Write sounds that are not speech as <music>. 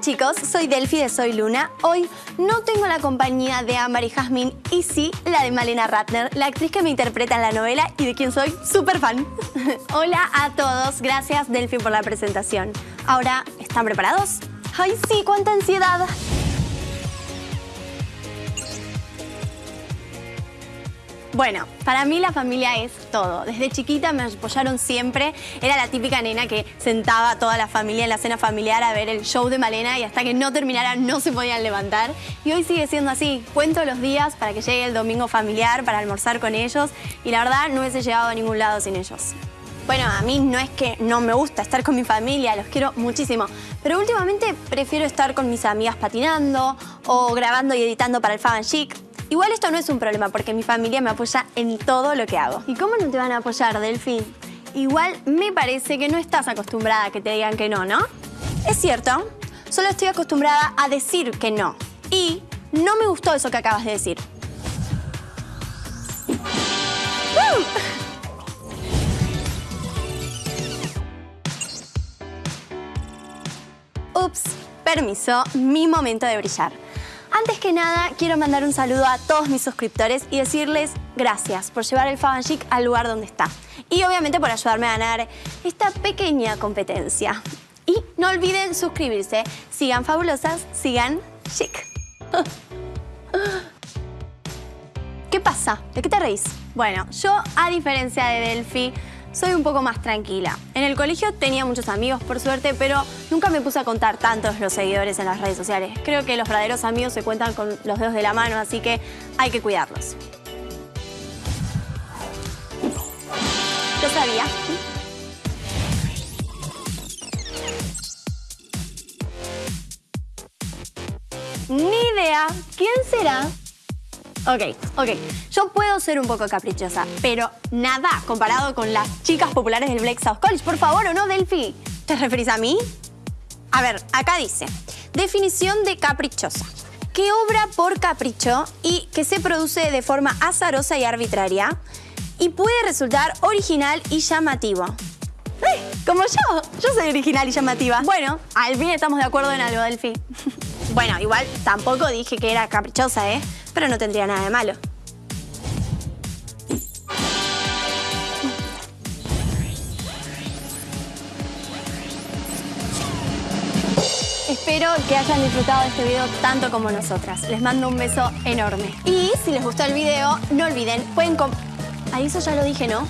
Chicos, soy Delphi de Soy Luna. Hoy no tengo la compañía de Ámbar y Jazmín y sí la de Malena Ratner, la actriz que me interpreta en la novela y de quien soy súper fan. <laughs> Hola a todos, gracias Delphi por la presentación. Ahora, ¿están preparados? ¡Ay sí, cuánta ansiedad! Bueno, para mí la familia es todo. Desde chiquita me apoyaron siempre. Era la típica nena que sentaba a toda la familia en la cena familiar a ver el show de Malena y hasta que no terminara no se podían levantar. Y hoy sigue siendo así. Cuento los días para que llegue el domingo familiar para almorzar con ellos y la verdad no hubiese llegado a ningún lado sin ellos. Bueno, a mí no es que no me gusta estar con mi familia, los quiero muchísimo. Pero últimamente prefiero estar con mis amigas patinando o grabando y editando para el Fan Chic. Igual esto no es un problema porque mi familia me apoya en todo lo que hago. ¿Y cómo no te van a apoyar, Delphi? Igual me parece que no estás acostumbrada a que te digan que no, ¿no? Es cierto, solo estoy acostumbrada a decir que no. Y no me gustó eso que acabas de decir. Ups, permiso, mi momento de brillar. Antes que nada, quiero mandar un saludo a todos mis suscriptores y decirles gracias por llevar el Faban Chic al lugar donde está. Y obviamente por ayudarme a ganar esta pequeña competencia. Y no olviden suscribirse. Sigan fabulosas, sigan chic. <laughs> ¿Qué pasa? ¿De qué te reís? Bueno, yo, a diferencia de Delphi, soy un poco más tranquila. En el colegio tenía muchos amigos, por suerte, pero nunca me puse a contar tantos los seguidores en las redes sociales. Creo que los verdaderos amigos se cuentan con los dedos de la mano, así que hay que cuidarlos. Lo sabía. Ni idea. ¿Quién será? Ok, ok. Yo puedo ser un poco caprichosa, pero nada comparado con las chicas populares del Black South College. Por favor, ¿o no, Delphi? ¿Te referís a mí? A ver, acá dice, definición de caprichosa. Que obra por capricho y que se produce de forma azarosa y arbitraria y puede resultar original y llamativo. ¡Eh! Como yo, yo soy original y llamativa. Bueno, al fin estamos de acuerdo en algo, Delphi. <laughs> bueno, igual tampoco dije que era caprichosa, ¿eh? pero no tendría nada de malo. Espero que hayan disfrutado de este video tanto como nosotras. Les mando un beso enorme. Y si les gustó el video, no olviden, pueden... Ahí eso ya lo dije, ¿no?